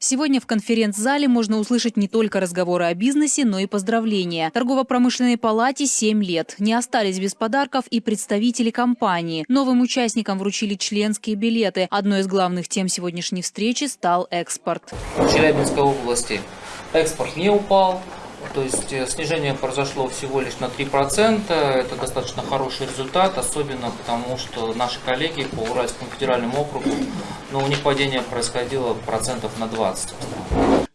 Сегодня в конференц-зале можно услышать не только разговоры о бизнесе, но и поздравления. Торгово-промышленной палате 7 лет. Не остались без подарков и представители компании. Новым участникам вручили членские билеты. Одной из главных тем сегодняшней встречи стал экспорт. В Челябинской области экспорт не упал, то есть э, снижение произошло всего лишь на 3%. Это достаточно хороший результат, особенно потому, что наши коллеги по Уральскому федеральному округу, но ну, у них падение происходило процентов на 20.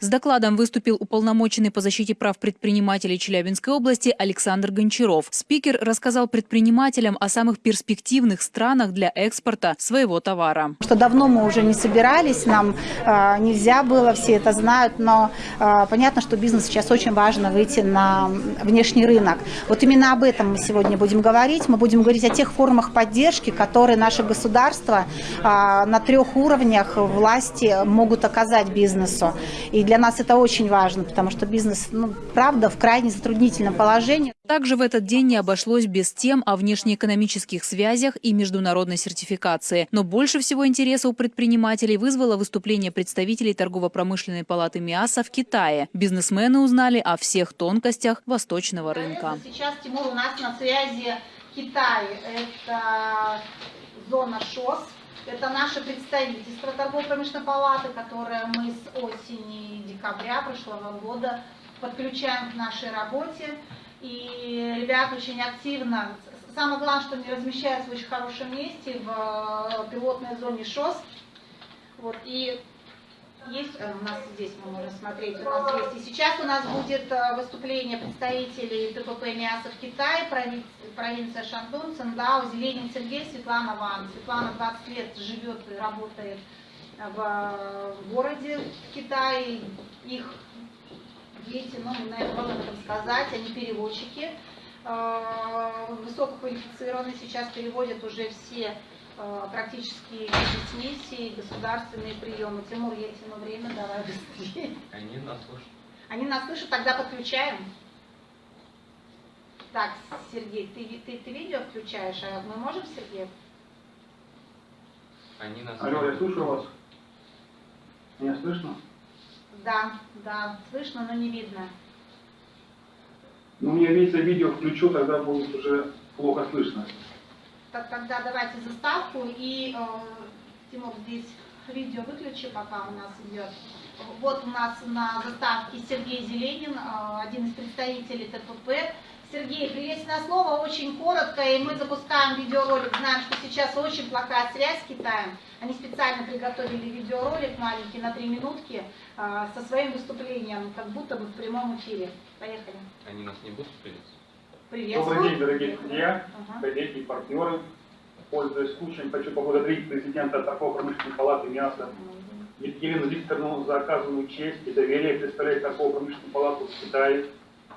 С докладом выступил уполномоченный по защите прав предпринимателей Челябинской области Александр Гончаров. Спикер рассказал предпринимателям о самых перспективных странах для экспорта своего товара. Что давно мы уже не собирались, нам э, нельзя было, все это знают, но э, понятно, что бизнес сейчас очень важно выйти на внешний рынок. Вот именно об этом мы сегодня будем говорить. Мы будем говорить о тех формах поддержки, которые наше государство э, на трех уровнях власти могут оказать бизнесу. И для для нас это очень важно, потому что бизнес, ну, правда, в крайне затруднительном положении. Также в этот день не обошлось без тем о внешнеэкономических связях и международной сертификации. Но больше всего интереса у предпринимателей вызвало выступление представителей торгово-промышленной палаты МИАСа в Китае. Бизнесмены узнали о всех тонкостях восточного рынка. Сейчас, Тимур, у нас на связи Китай. Это зона ШОС, это наше представительство торгово-промышленной палаты, которое мы с осени декабря прошлого года подключаем к нашей работе. И ребята очень активно, самое главное, что они размещаются в очень хорошем месте, в пилотной зоне ШОС. Вот, и есть э, у нас здесь, мы можем смотреть, у нас есть. И сейчас у нас будет э, выступление представителей ТПП МИАСа в Китае, провинция Шандун, Циндао, Зеленин Сергей, Светлана Ван. Светлана 20 лет живет и работает в э, городе в Китае. Их дети, ну, наверное, можно этом сказать, они переводчики, высококвалифицированные, сейчас переводят уже все Э, практически миссии, государственные приемы. Тимур, я тяну время, давай быстрее. Они нас слышат. Они нас слышат, тогда подключаем. Так, Сергей, ты, ты, ты видео включаешь, а мы можем, Сергей? Они нас Алло, я слушаю вас. Меня слышно? Да, да, слышно, но не видно. Ну, мне видится видео включу, тогда будет уже плохо слышно тогда давайте заставку и, э, Тимур, здесь видео выключи, пока у нас идет. Вот у нас на заставке Сергей Зеленин, э, один из представителей ТПП. Сергей, приветственное слово, очень коротко, и мы запускаем видеоролик. Знаем, что сейчас очень плохая связь с Китаем. Они специально приготовили видеоролик маленький на три минутки э, со своим выступлением, как будто бы в прямом эфире. Поехали. Они нас не будут приветствовать? Добрый день, дорогие друзья, коллеги и партнеры. Пользуясь случаем, хочу поблагодарить президента торгово-промышленной палаты МИАСа Елену Викторовну за оказанную честь и доверие представлять торгово-промышленную палату в Китае.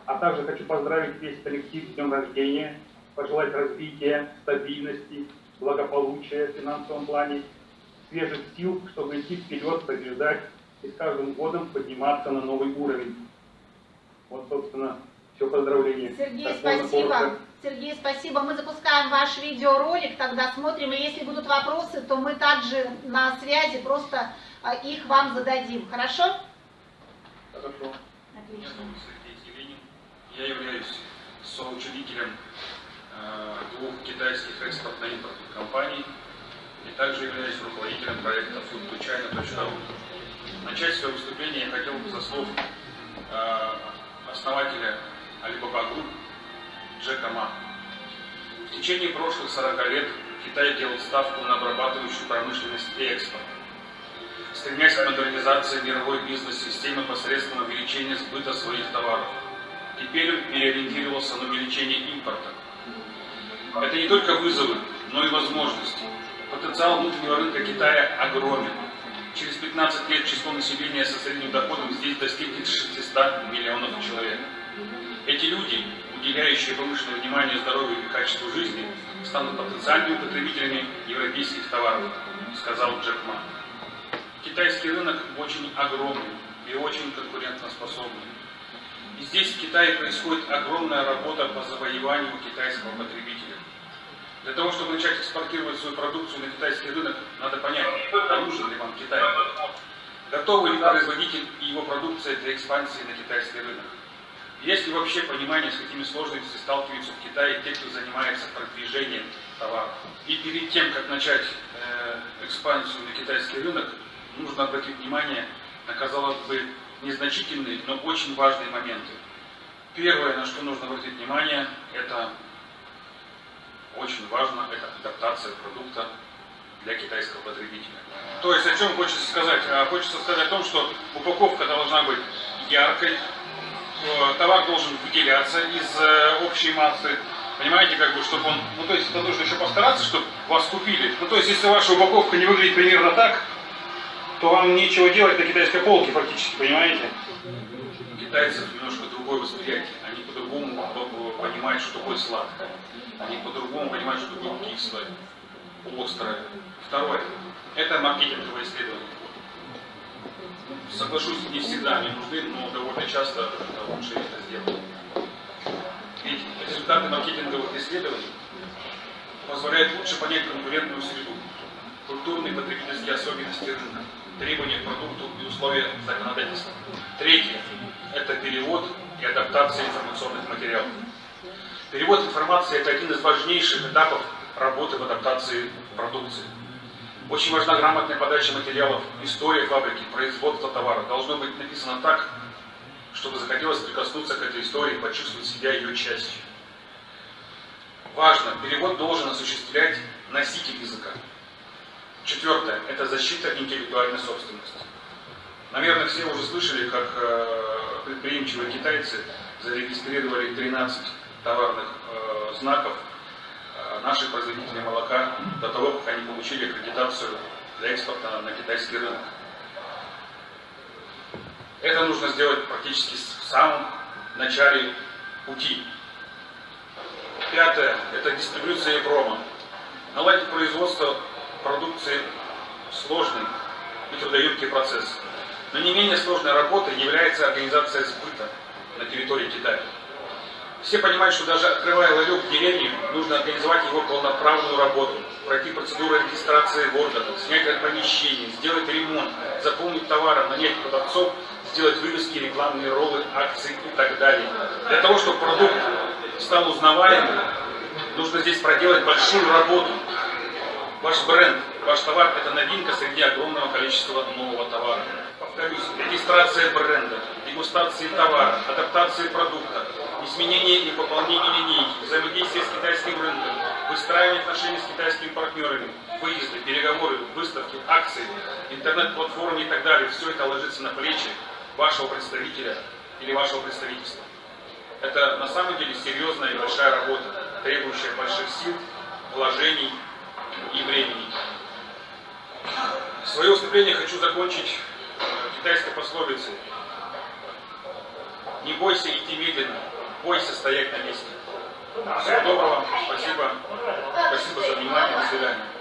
А также хочу поздравить весь коллектив с днем рождения, пожелать развития, стабильности, благополучия в финансовом плане, свежих сил, чтобы идти вперед, побеждать и с каждым годом подниматься на новый уровень. Вот, собственно, все поздравления. Сергей, так, спасибо. Сергей, спасибо. Мы запускаем ваш видеоролик, тогда смотрим. И если будут вопросы, то мы также на связи просто а, их вам зададим. Хорошо? Хорошо. Отлично. Меня зовут Сергей Зеленин. Я являюсь соучредителем э, двух китайских экспортно-импортных компаний и также являюсь руководителем проекта foodtochina.ru. Начать свое выступление я хотел бы со слов э, основателя Alibaba Group Джека Ма. В течение прошлых 40 лет Китай делал ставку на обрабатывающую промышленность и экспорт, стремясь к модернизации мировой бизнес-системы посредством увеличения сбыта своих товаров. Теперь он переориентировался на увеличение импорта. Это не только вызовы, но и возможности. Потенциал внутреннего рынка Китая огромен. Через 15 лет число населения со средним доходом здесь достигнет 600 миллионов человек. Эти люди, уделяющие повышенное внимание здоровью и качеству жизни, станут потенциальными потребителями европейских товаров, сказал Джек Ма. Китайский рынок очень огромный и очень конкурентоспособный. И здесь в Китае происходит огромная работа по завоеванию китайского потребителя. Для того, чтобы начать экспортировать свою продукцию на китайский рынок, надо понять, нужен ли вам Китай. Готовы ли производитель и его продукция для экспансии на китайский рынок? Есть ли вообще понимание, с какими сложностями сталкиваются в Китае те, кто занимается продвижением товаров? И перед тем, как начать э, экспансию на китайский рынок, нужно обратить внимание на, казалось бы, незначительные, но очень важные моменты. Первое, на что нужно обратить внимание, это очень важно, это адаптация продукта для китайского потребителя. То есть о чем хочется сказать? А, хочется сказать о том, что упаковка должна быть яркой, товар должен выделяться из э, общей массы, Понимаете, как бы, чтобы он, ну то есть это нужно еще постараться, чтобы вас купили. Ну то есть если ваша упаковка не выглядит примерно так, то вам нечего делать на китайской полке фактически, понимаете? У китайцев немножко другое восприятие. Они по-другому понимают, что такое сладкое. Они по-другому понимают, что такое кислое, острое. Второе. Это маркетинговое исследование. Соглашусь, не всегда они нужны, но довольно часто это лучше это сделать. Ведь результаты маркетинговых исследований позволяют лучше понять конкурентную среду, культурные потребительские особенности рынка, требования к продукту и условия законодательства. Третье – это перевод и адаптация информационных материалов. Перевод информации – это один из важнейших этапов работы в адаптации продукции. Очень важна грамотная подача материалов, история фабрики, производство товара. Должно быть написано так, чтобы захотелось прикоснуться к этой истории, почувствовать себя ее частью. Важно, перевод должен осуществлять носитель языка. Четвертое – это защита интеллектуальной собственности. Наверное, все уже слышали, как э, предприимчивые китайцы зарегистрировали 13 товарных э, знаков наших производителей молока до того, как они получили аккредитацию для экспорта на китайский рынок. Это нужно сделать практически в самом начале пути. Пятое – это дистрибуция и промо. Наладить производство продукции сложный и трудоемкий процесс. Но не менее сложной работой является организация сбыта на территории Китая. Все понимают, что даже открывая ларек в деревне, нужно организовать его полноправную работу, пройти процедуру регистрации в органах, снять помещение, сделать ремонт, заполнить товаром, нанять продавцов, сделать вывески, рекламные роллы, акции и так далее. Для того, чтобы продукт стал узнаваемым, нужно здесь проделать большую работу. Ваш бренд, ваш товар – это новинка среди огромного количества нового товара. Повторюсь, регистрация бренда, дегустации товара, адаптация продукта, изменение и пополнение линейки, взаимодействие с китайским рынком, выстраивание отношений с китайскими партнерами, выезды, переговоры, выставки, акции, интернет-платформы и так далее. Все это ложится на плечи вашего представителя или вашего представительства. Это на самом деле серьезная и большая работа, требующая больших сил, вложений и времени. Свое выступление хочу закончить э, китайской пословицей. Не бойся идти медленно, бойся стоять на месте. Всего доброго, спасибо, спасибо за внимание, до свидания.